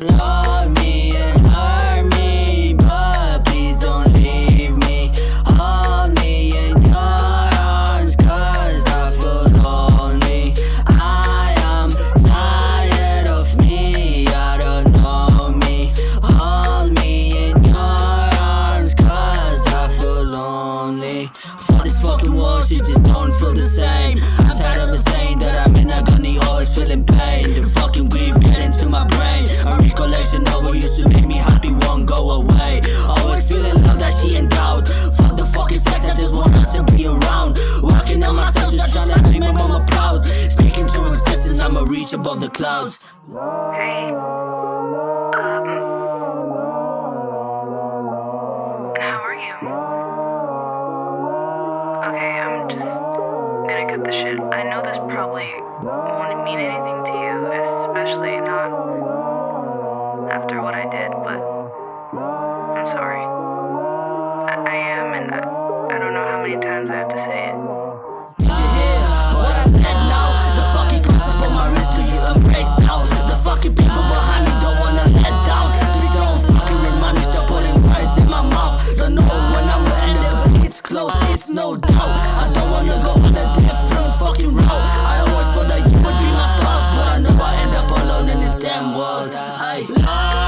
Love me and hurt me, For this fucking world, shit just don't feel the same. I'm tired of it saying that I'm in agony, always feeling pain. The fucking grief getting to my brain. A recollection of what used to make me happy won't go away. Always feeling love that she doubt. Fuck the fucking sex, I just want her to be around. Walking on myself, just trying to make my mama proud. Speaking to existence, I'ma reach above the clouds. Hey. Shit. I know this probably won't mean anything to you, especially not after what I did, but I'm sorry. I, I am, and I, I don't know how many times I have to say it. What I said it's no doubt. I don't wanna go on a different fucking route. I always thought that you would be my spouse, but I know I end up alone in this damn world. Ay.